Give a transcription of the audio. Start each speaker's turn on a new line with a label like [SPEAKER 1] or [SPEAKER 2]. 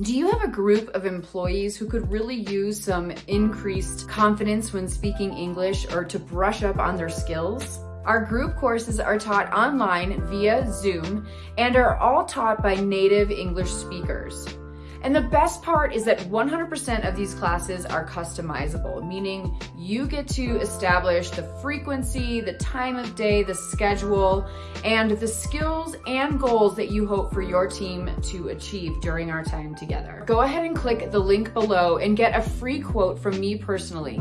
[SPEAKER 1] Do you have a group of employees who could really use some increased confidence when speaking English or to brush up on their skills? Our group courses are taught online via Zoom and are all taught by native English speakers. And the best part is that 100% of these classes are customizable, meaning you get to establish the frequency, the time of day, the schedule, and the skills and goals that you hope for your team to achieve during our time together. Go ahead and click the link below and get a free quote from me personally.